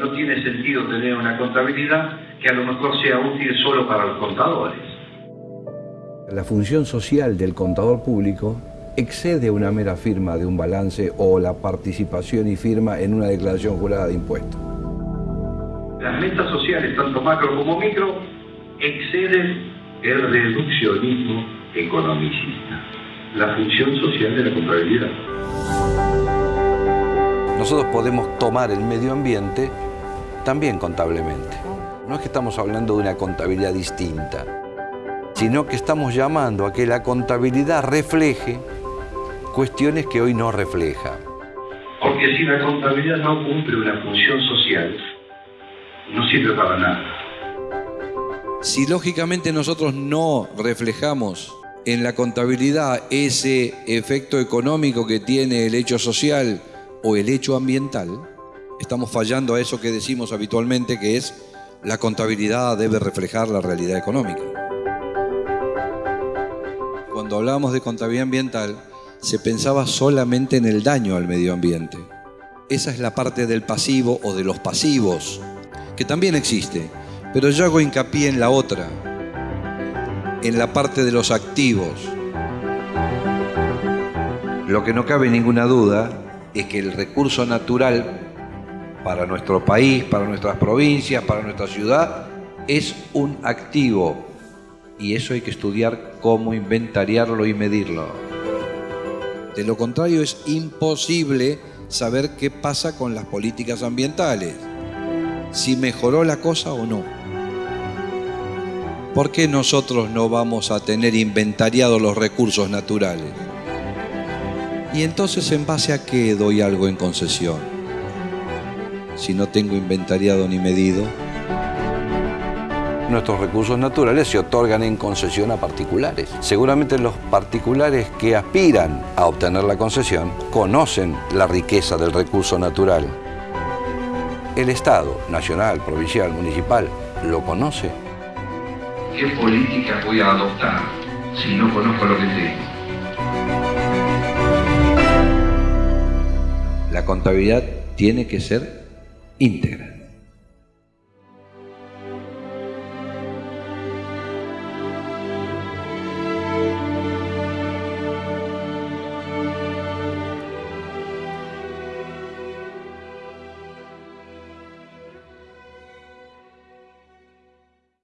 no tiene sentido tener una contabilidad que a lo mejor sea útil solo para los contadores. La función social del contador público excede una mera firma de un balance o la participación y firma en una declaración jurada de impuestos. Las metas sociales, tanto macro como micro, exceden el reduccionismo economicista, la función social de la contabilidad. Nosotros podemos tomar el medio ambiente también contablemente. No es que estamos hablando de una contabilidad distinta, sino que estamos llamando a que la contabilidad refleje cuestiones que hoy no refleja. Porque si la contabilidad no cumple una función social, no sirve para nada. Si lógicamente nosotros no reflejamos en la contabilidad ese efecto económico que tiene el hecho social o el hecho ambiental, estamos fallando a eso que decimos habitualmente que es la contabilidad debe reflejar la realidad económica. Cuando hablamos de contabilidad ambiental, se pensaba solamente en el daño al medio ambiente. Esa es la parte del pasivo o de los pasivos, que también existe, pero yo hago hincapié en la otra, en la parte de los activos. Lo que no cabe ninguna duda es que el recurso natural para nuestro país, para nuestras provincias, para nuestra ciudad, es un activo. Y eso hay que estudiar cómo inventariarlo y medirlo. De lo contrario es imposible saber qué pasa con las políticas ambientales, si mejoró la cosa o no. ¿Por qué nosotros no vamos a tener inventariados los recursos naturales? Y entonces, ¿en base a qué doy algo en concesión? Si no tengo inventariado ni medido nuestros recursos naturales se otorgan en concesión a particulares. Seguramente los particulares que aspiran a obtener la concesión conocen la riqueza del recurso natural. El Estado, nacional, provincial, municipal, lo conoce. ¿Qué política voy a adoptar si no conozco lo que tengo? La contabilidad tiene que ser íntegra.